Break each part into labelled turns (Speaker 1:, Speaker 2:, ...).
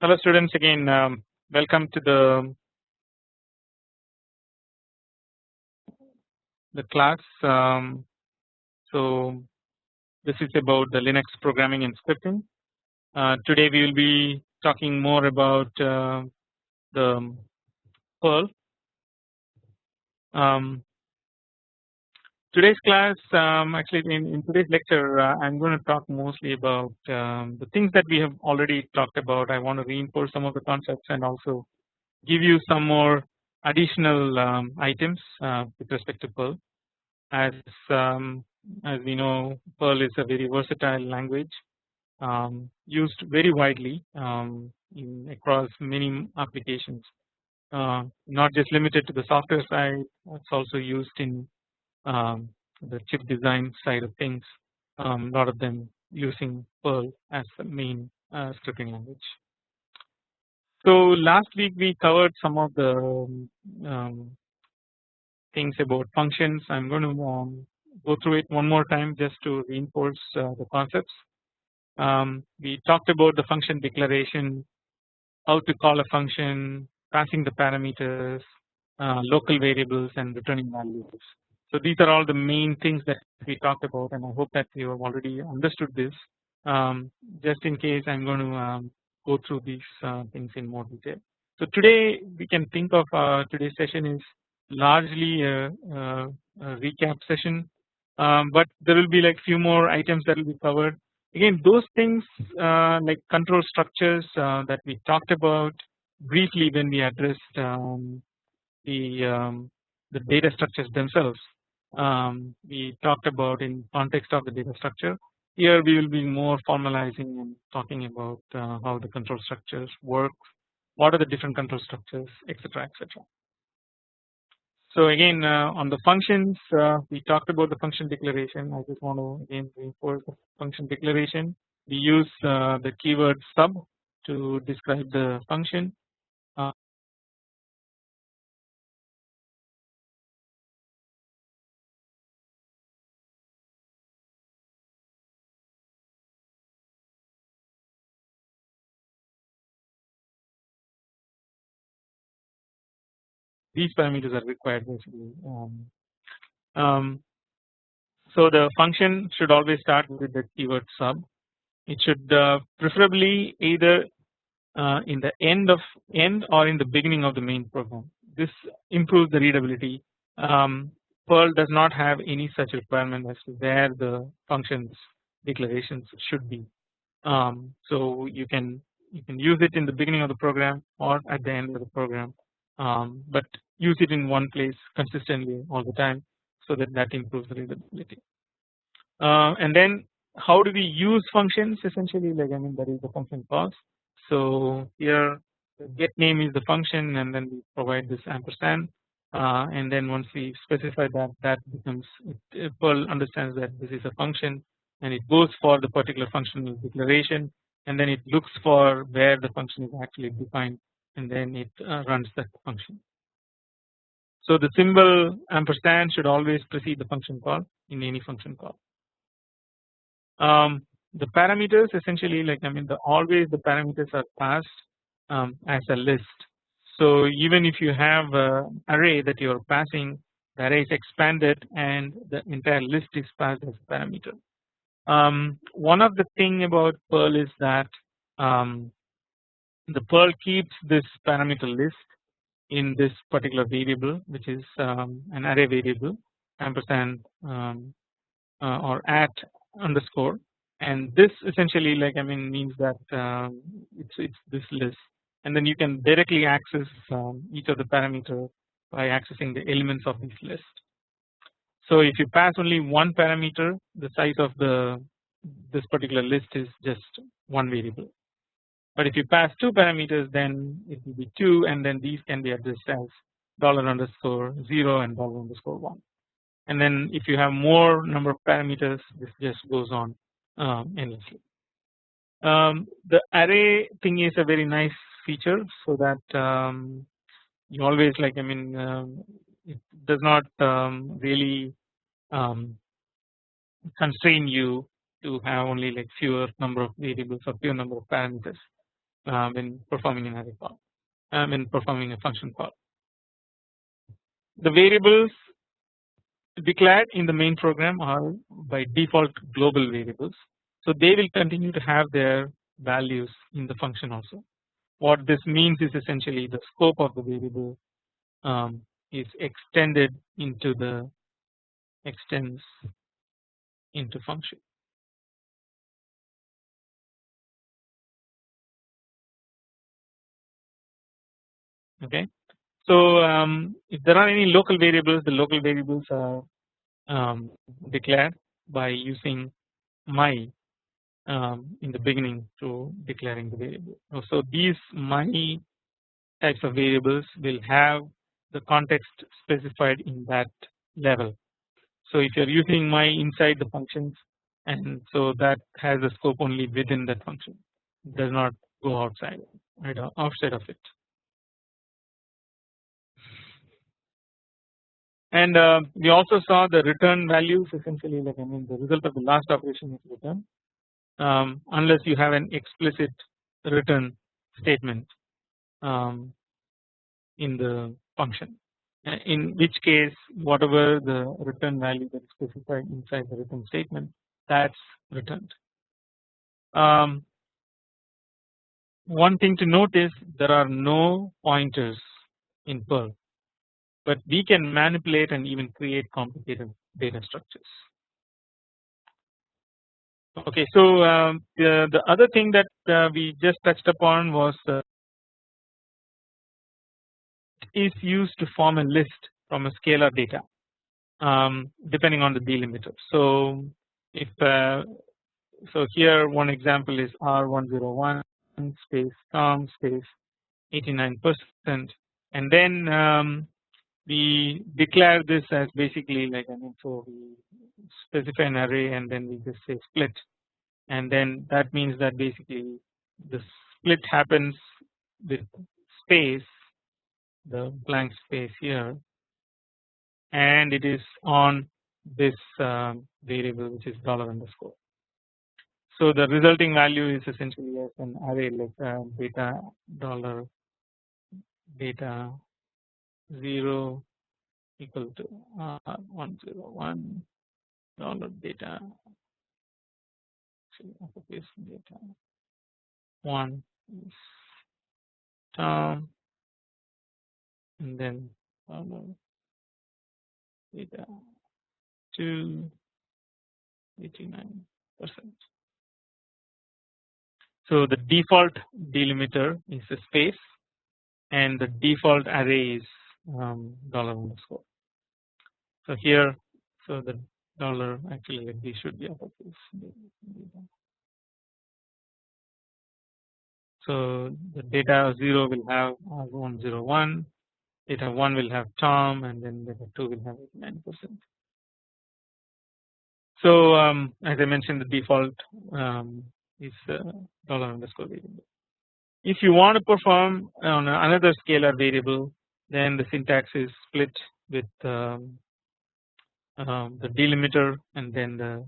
Speaker 1: Hello students again um, welcome to the the class. Um, so this is about the Linux programming and scripting. Uh, today we will be talking more about uh, the Perl. Um, today's class um, actually in, in, today's lecture uh, I am going to talk mostly about um, the things that we have already talked about. I want to reinforce some of the concepts and also give you some more additional um, items uh, with respect to Perl. As um, as we know Perl is a very versatile language um, used very widely um, in across many applications. Uh, not just limited to the software side it's also used in um, the chip design side of things. A um, lot of them using Perl as the main uh, scripting language. So last week we covered some of the um, things about functions. I'm going to um, go through it one more time just to reinforce uh, the concepts. Um, we talked about the function declaration, how to call a function, passing the parameters, uh, local variables and returning values. So these are all the main things that we talked about and I hope that you have already understood this. Um, just in case I am going to um, go through these uh, things in more detail. So today we can think of uh, today's session is largely a, a, a recap session um, but there will be like few more items that will be covered. Again those things uh, like control structures uh, that we talked about briefly when we addressed um, the um, the data structures themselves um, we talked about in context of the data structure. Here we will be more formalizing and talking about uh, how the control structures work, what are the different control structures, etc., etc. So again uh, on the functions uh, we talked about the function declaration. I just want to again reinforce the function declaration. We use uh, the keyword sub to describe the function these parameters are required basically. Um, um, so the function should always start with the keyword sub. It should uh, preferably either uh, in the end of end or in the beginning of the main program. This improves the readability. Um, Perl does not have any such requirement as to where the functions declarations should be. Um, so you can you can use it in the beginning of the program or at the end of the program um, but use it in one place consistently all the time so that that improves the readability. Uh, and then how do we use functions essentially like I mean that is the function calls. So here get name is the function and then we provide this ampersand uh, and then once we specify that that becomes it, Perl understands that this is a function and it goes for the particular functional declaration and then it looks for where the function is actually defined and then it uh, runs that function. So the symbol ampersand should always precede the function call in any function call. Um, the parameters essentially like I mean the always the parameters are passed um, as a list. So even if you have an array that you are passing the array is expanded and the entire list is passed as a parameter. Um, one of the thing about Perl is that um, the Perl keeps this parameter list in this particular variable which is um, an array variable ampersand um, uh, or at underscore. And this essentially like I mean means that um, it's it's this list. And then you can directly access um, each of the parameter by accessing the elements of this list. So if you pass only one parameter the size of the this particular list is just one variable but if you pass two parameters then it will be 2 and then these can be addressed as dollar underscore 0 and dollar underscore 1 and then if you have more number of parameters this just goes on um, endlessly. Um, the array thing is a very nice feature so that um, you always like I mean um, it does not um, really um, constrain you to have only like fewer number of variables or fewer number of parameters uh, when performing an array call uh, when performing a function call. The variables declared in the main program are by default global variables. So they will continue to have their values in the function also. What this means is essentially the scope of the variable um, is extended into the extends into function. Okay. So um, if there are any local variables, the local variables are um, declared by using my um, in the beginning to declaring the variable. So these my types of variables will have the context specified in that level. So if you are using my inside the functions and so that has a scope only within that function it does not go outside right outside of it. And uh, we also saw the return values essentially like I mean the result of the last operation is return um, unless you have an explicit return statement um, in the function in which case whatever the return value that is specified inside the return statement that is returned. Um, one thing to note is there are no pointers in Perl but we can manipulate and even create complicated data structures. Okay, so um, the, the other thing that uh, we just touched upon was uh, is used to form a list from a scalar data um, depending on the delimiter. So if uh, so here one example is R101 space Tom space 89 percent and then um, we declare this as basically like I mean so we specify an array and then we just say split and then that means that basically the split happens with space the blank space here and it is on this uh, variable which is dollar underscore. So the resulting value is essentially as an array like uh, data dollar data 0 equal to uh, 101 dollar data. Uppercase data. 1 is term and then dollar data. 2 89 percent. So the default delimiter is a space and the default array is um, dollar underscore. So here, so the dollar actually like these should be uppercase. So the data 0 will have R101, data 1 will have Tom, and then data 2 will have 89 percent. So um, as I mentioned, the default um, is uh, dollar underscore variable. If you want to perform on another scalar variable, then the syntax is split with um, um, the delimiter and then the,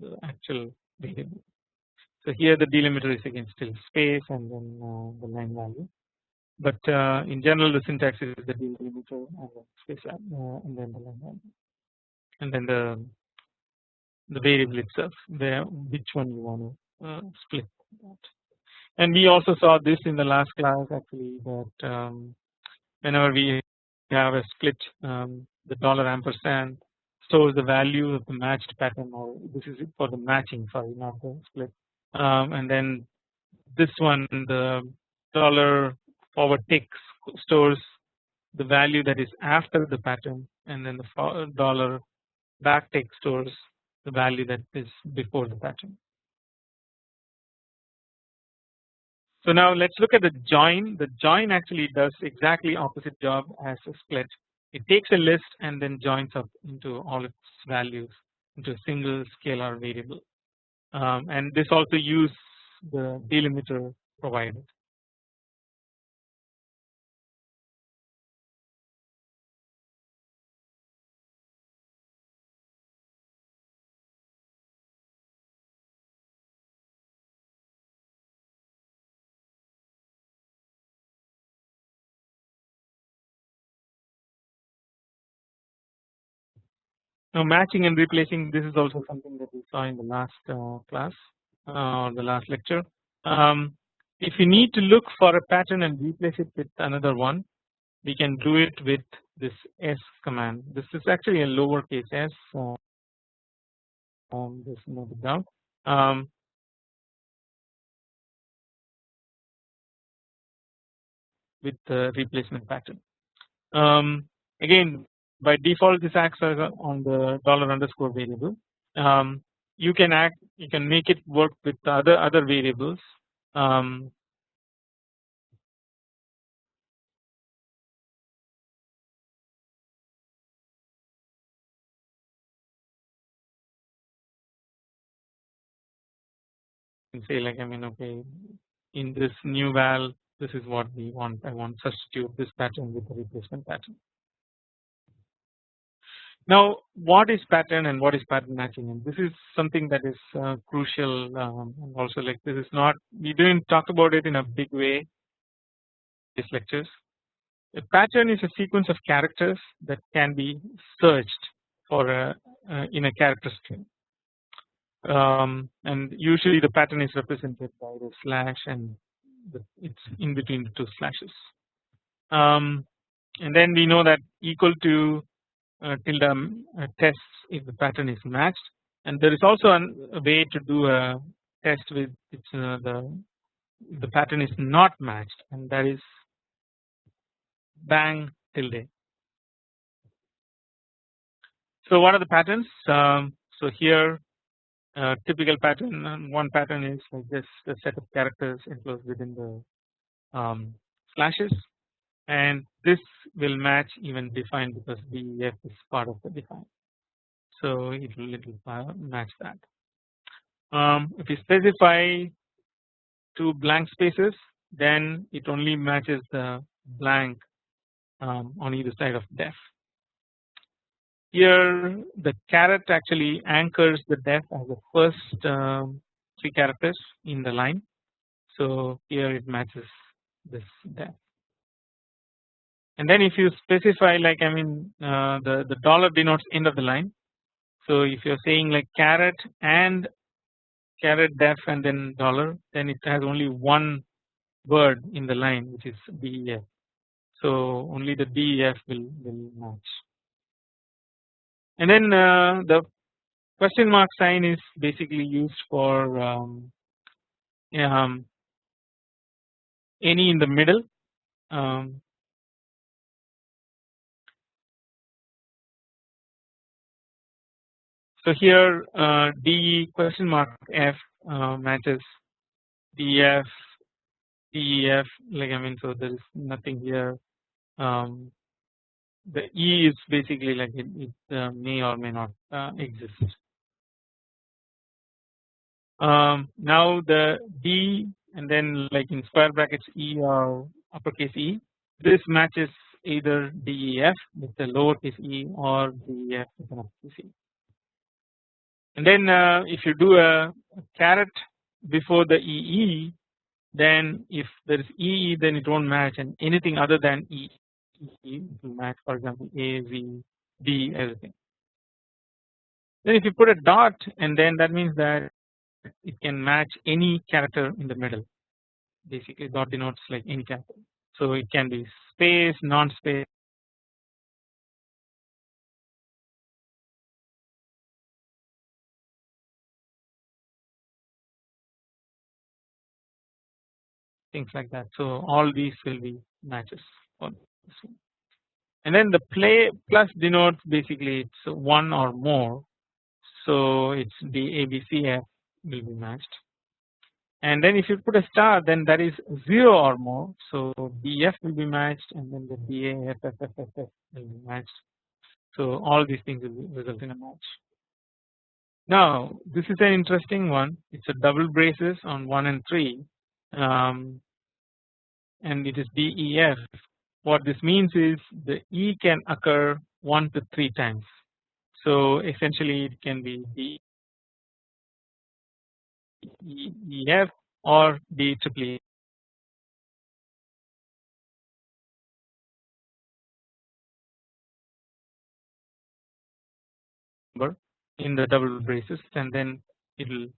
Speaker 1: the, actual variable. So here the delimiter is again still space and then uh, the line value, but uh, in general the syntax is the delimiter and then space uh, and then the line value, and then the the variable itself where which one you want to uh, split that. And we also saw this in the last class actually that um, whenever we have a split um, the dollar ampersand stores the value of the matched pattern or this is for the matching sorry not the split um, and then this one the dollar forward tick stores the value that is after the pattern and then the dollar back tick stores the value that is before the pattern. So now let's look at the join. The join actually does exactly opposite job as a split. It takes a list and then joins up into all its values into a single scalar variable. Um, and this also use the delimiter provided. Now matching and replacing this is also something that we saw in the last uh, class uh, or the last lecture. Um, if you need to look for a pattern and replace it with another one we can do it with this s command. This is actually a lowercase s uh, um, just note it down. Um, with the replacement pattern. Um, again by default this acts on the dollar underscore variable. Um, you can act you can make it work with other other variables. Um, say like I mean okay in this new val this is what we want. I want substitute this pattern with the replacement pattern. Now what is pattern and what is pattern matching and this is something that is uh, crucial um, and also like this is not we didn't talk about it in a big way these lectures. A pattern is a sequence of characters that can be searched for a uh, in a character string um, and usually the pattern is represented by the slash and the, it's in between the two slashes. Um, and then we know that equal to uh, tilde uh, tests if the pattern is matched and there is also a way to do a test with it's uh, the the pattern is not matched and that is bang tilde. So what are the patterns? Um, so here uh, typical pattern one pattern is like this a set of characters enclosed within the um, slashes and this will match even define because def is part of the define so it will, will match that. Um, if you specify two blank spaces then it only matches the blank um, on either side of def here the caret actually anchors the def as the first um, three characters in the line. So here it matches this def. And then if you specify like I mean uh, the the dollar denotes end of the line. So if you're saying like caret and caret def and then dollar then it has only one word in the line which is def. So only the def will, will match and then uh, the question mark sign is basically used for um, um, any in the middle um, so here uh, D question mark F uh, matches DF DEF like I mean so there is nothing here um, the E is basically like it, it uh, may or may not uh, exist. Um, now the D and then like in square brackets E or uppercase E this matches either DEF with the lowercase e or DEF with an uppercase e. And then uh, if you do a, caret before the EE then if there is EE then it won't match and anything other than E will match for example A, V, D everything. Then if you put a dot and then that means that it can match any character in the middle basically dot denotes like any character. So it can be space, non-space things like that. So all these will be matches and then the play plus denotes basically it's one or more. So it's the ABCF will be matched. And then if you put a star then that is 0 or more. So DF will be matched and then the DAFFFF will be matched. So all these things will result in a match. Now this is an interesting one. It's a double braces on 1 and 3 um, and it is DEF what this means is the E can occur 1 to 3 times. So essentially it can be D E F or D triple number in the double braces and then it will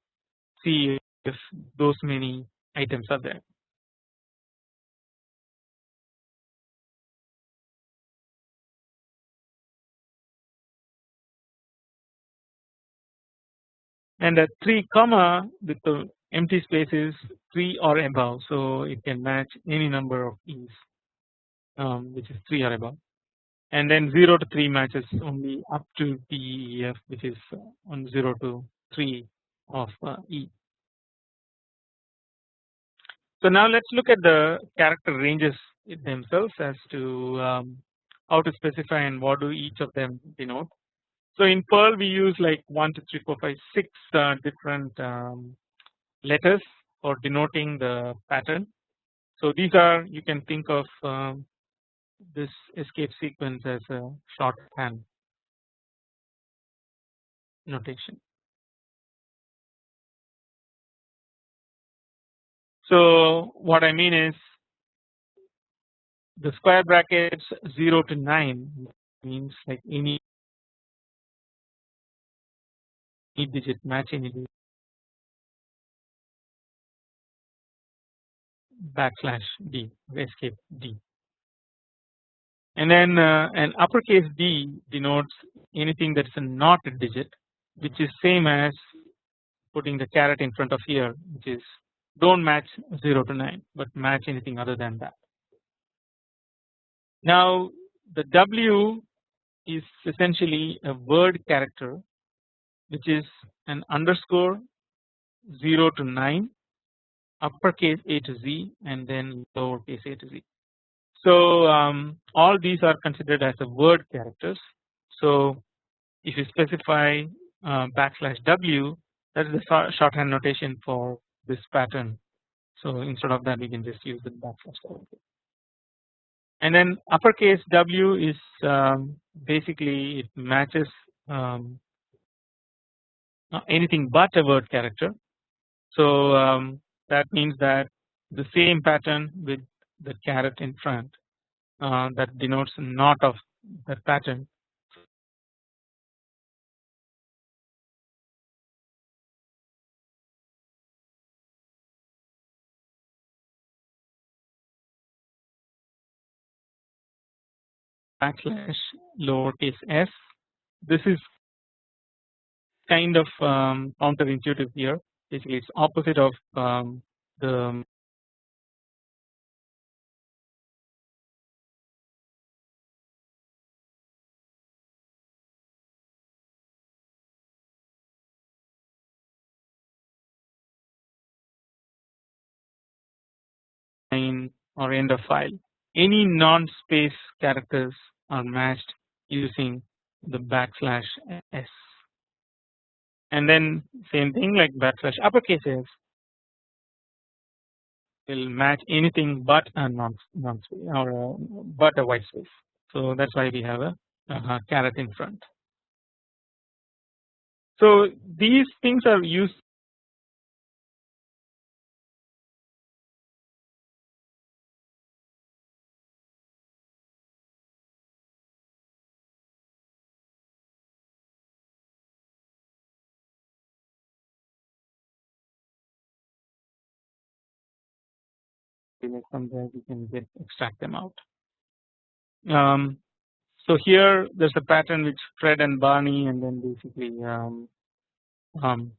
Speaker 1: see if those many items are there. And the 3 comma with the empty space is 3 or above so it can match any number of e's um, which is 3 or above and then 0 to 3 matches only up to PEF which is on 0 to 3 of uh, E. So now let us look at the character ranges themselves as to um, how to specify and what do each of them denote. So in Perl we use like 1 2 3 4 5 6 uh, different um, letters for denoting the pattern. So these are you can think of um, this escape sequence as a shorthand notation. So what I mean is the square brackets 0 to 9 means like any digit match any digit backslash d escape d and then uh, an uppercase d denotes anything that is not a digit which is same as putting the caret in front of here which is don't match 0 to 9 but match anything other than that. Now the W is essentially a word character which is an underscore 0 to 9 uppercase A to Z and then lowercase a to z. So um, all these are considered as a word characters. So if you specify uh, backslash W that is the shorthand notation for this pattern. So instead of that we can just use the backslash W. And then uppercase W is um, basically it matches um, anything but a word character. So um, that means that the same pattern with the caret in front uh, that denotes not of that pattern backslash lowercase s. This is kind of um, counterintuitive here. Basically, it's opposite of um, the or end of file any non-space characters are matched using the backslash s and then same thing like backslash uppercase s will match anything but a non non space or a, but a white space. So that's why we have a, uh, a caret in front. So these things are used from there we can get extract them out. Um, so here there's a pattern which Fred and Barney and then basically um, um,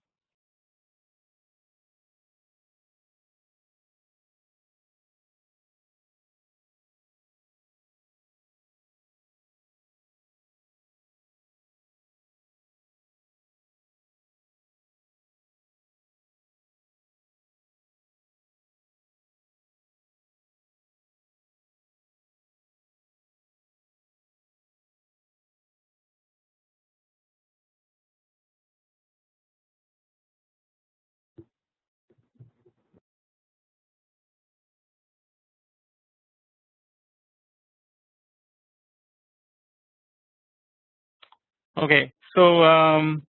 Speaker 1: Okay, so um,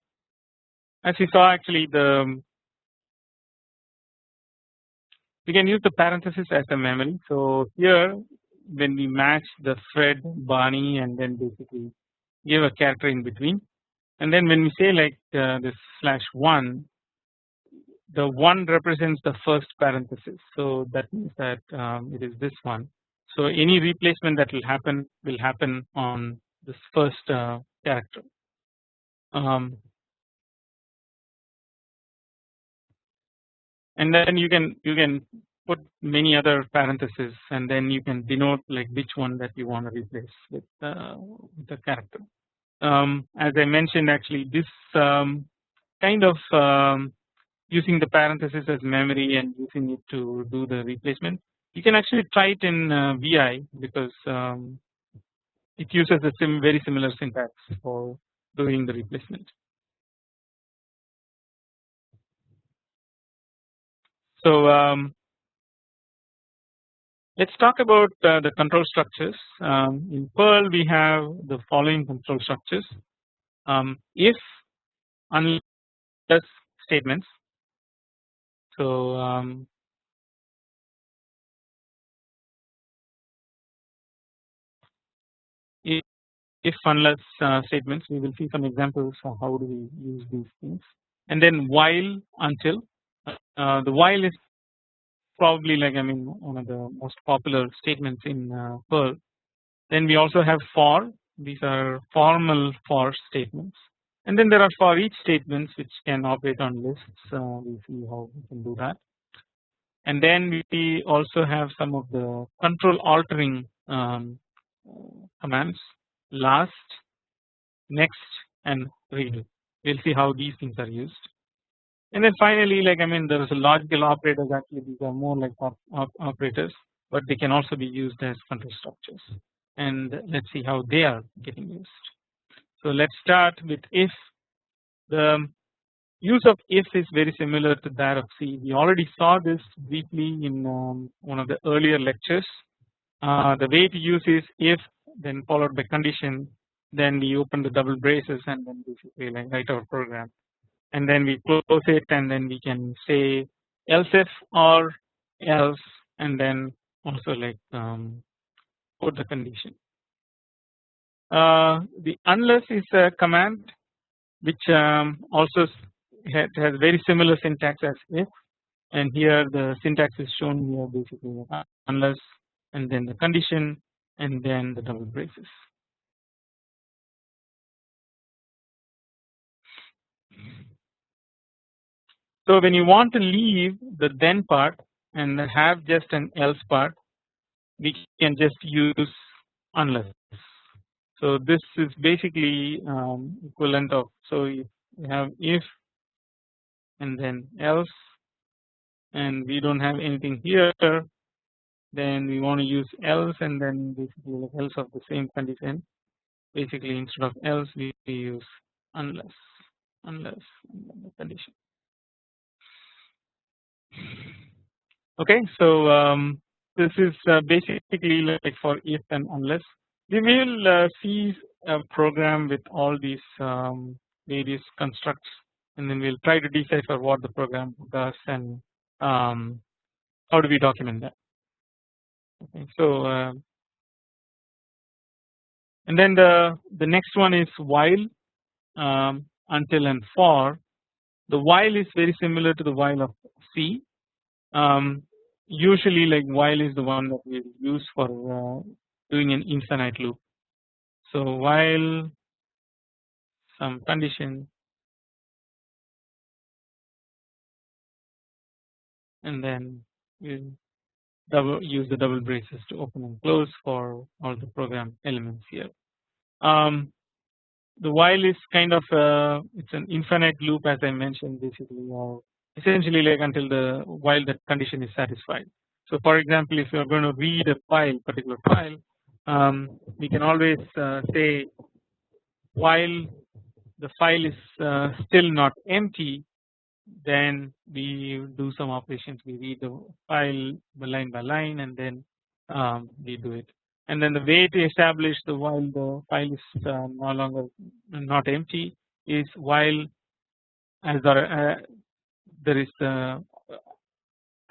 Speaker 1: as you saw actually the we can use the parenthesis as a memory. So here when we match the Fred, Barney and then basically give a character in between. And then when we say like uh, this slash 1 the 1 represents the first parenthesis. So that means that um, it is this one. So any replacement that will happen will happen on this first uh, character um, and then you can you can put many other parentheses and then you can denote like which one that you want to replace with, uh, the character. Um, as I mentioned actually this um, kind of um, using the parentheses as memory and using it to do the replacement you can actually try it in uh, VI because um, it uses a sim very similar syntax for doing the replacement. So um, let's talk about uh, the control structures. Um, in Perl we have the following control structures. Um, if unless statements. So if unless uh, statements we will see some examples of how do we use these things. And then while until uh, the while is probably like I mean one of the most popular statements in uh, Perl. Then we also have for. These are formal for statements. And then there are for each statements which can operate on lists. Uh, we see how we can do that. And then we also have some of the control altering um, commands last next and redo we will see how these things are used. And then finally like I mean there is a logical operators actually these are more like op op operators but they can also be used as control structures. And let's see how they are getting used. So let's start with if. The use of if is very similar to that of C. We already saw this briefly in um, one of the earlier lectures. Uh, the way to use is if then followed by condition then we open the double braces and then like write our program. And then we close it and then we can say else if or else and then also like um, put the condition. Uh, the unless is a command which um, also has, has very similar syntax as if. And here the syntax is shown here basically uh, unless and then the condition and then the double braces. So when you want to leave the then part and have just an else part we can just use unless. So this is basically um, equivalent of so you have if and then else and we don't have anything here then we want to use else and then basically else of the same condition. Basically instead of else we use unless unless condition. Okay so um, this is uh, basically like for if and unless. We will uh, see a program with all these um, various constructs and then we'll try to decipher what the program does and um, how do we document that so uh, and then the the next one is while um, until and for. The while is very similar to the while of C. Um, usually like while is the one that we use for uh, doing an infinite loop. So while some condition. And then we double use the double braces to open and close for all the program elements here. Um, the while is kind of a, it's an infinite loop as I mentioned basically or essentially like until the while that condition is satisfied. So for example if you are going to read a file particular file um, we can always uh, say while the file is uh, still not empty then we do some operations. We read the file line by line and then um, we do it. And then the way to establish the while the file is uh, no longer not empty is while as there, uh, there is uh,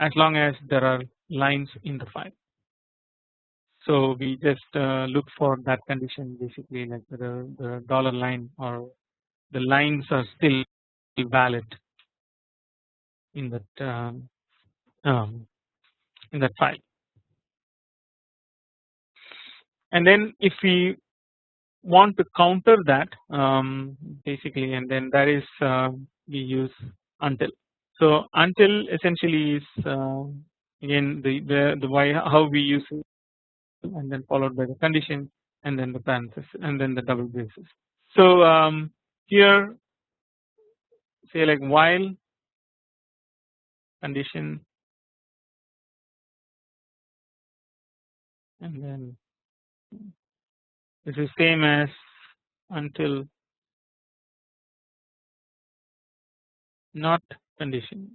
Speaker 1: as long as there are lines in the file. So we just uh, look for that condition basically like the, the dollar line or the lines are still valid in that um, um, in that file. And then if we want to counter that um, basically and then that is uh, we use until. So until essentially is uh, again the, the the why how we use it and then followed by the condition and then the parenthesis and then the double braces. So um, here say like while condition. And then this is same as until not condition.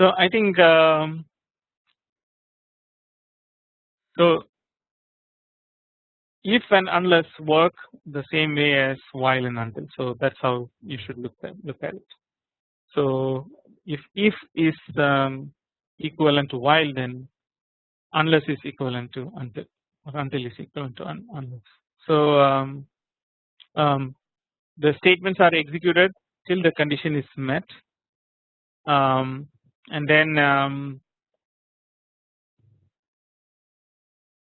Speaker 1: So I think um, so if and unless work the same way as while and until so that's how you should look at look at it. So if if is um, equivalent to while then unless is equivalent to until or until is equivalent to un unless. So um, um, the statements are executed till the condition is met um, and then um,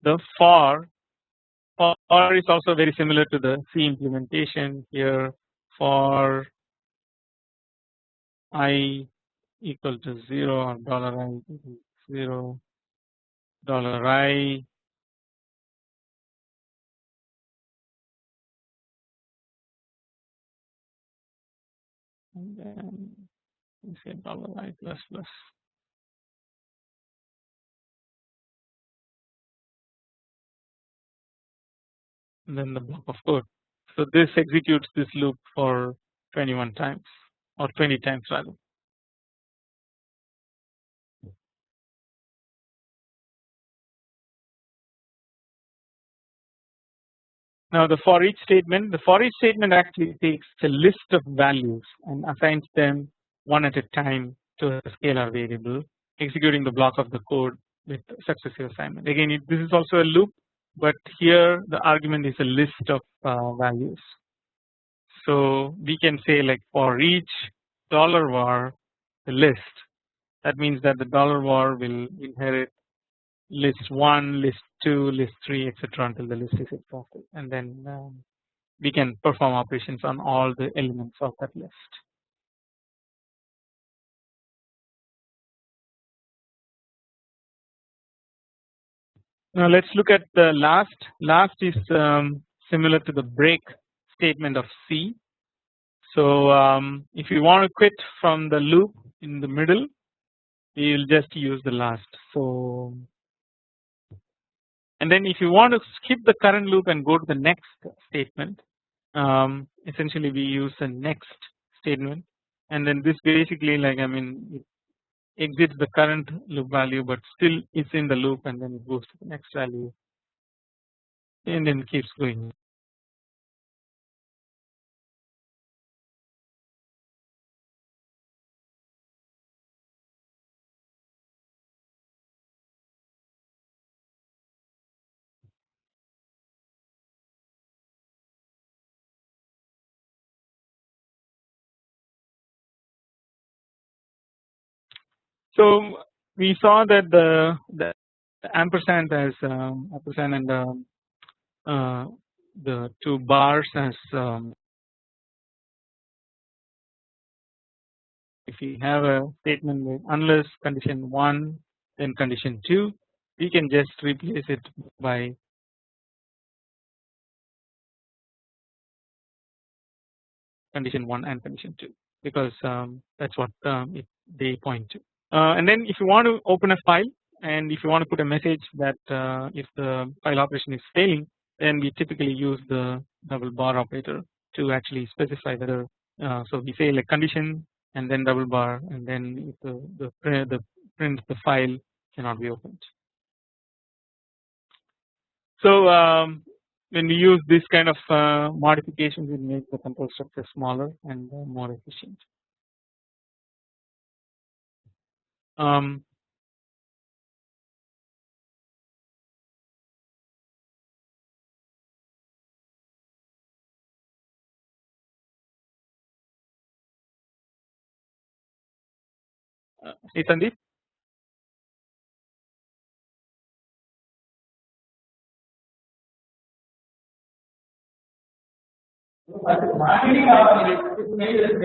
Speaker 1: the for for is also very similar to the C implementation here for i equal to 0 or dollar i equal to 0 dollar i. And then we say dollar i plus plus then the block of code. So this executes this loop for 21 times or 20 times rather. Now the for each statement, the for each statement actually takes a list of values and assigns them one at a time to a scalar variable executing the block of the code with successive assignment. Again it, this is also a loop but here the argument is a list of uh, values. So we can say like for each dollar var the list that means that the dollar var will inherit list 1, list 2, list 3 etc until the list is exhausted and then um, we can perform operations on all the elements of that list. Now let's look at the last. Last is um, similar to the break statement of C. So um, if you want to quit from the loop in the middle, you will just use the last. So and then if you want to skip the current loop and go to the next statement, um, essentially we use the next statement, and then this basically like I mean exits the current loop value but still is in the loop and then it goes to the next value and then keeps going. So we saw that the, the ampersand as um, ampersand and um, uh, the two bars as um, if we have a statement with unless condition 1 then condition 2 we can just replace it by condition 1 and condition 2 because um, that is what um, it, they point to. Uh, and then if you want to open a file and if you want to put a message that uh, if the file operation is failing then we typically use the double bar operator to actually specify whether uh, so we say like condition and then double bar and then if the the print the print the file cannot be opened. So um, when we use this kind of uh, modifications it makes the control structure smaller and more efficient. Um, uh, hey Sandeep.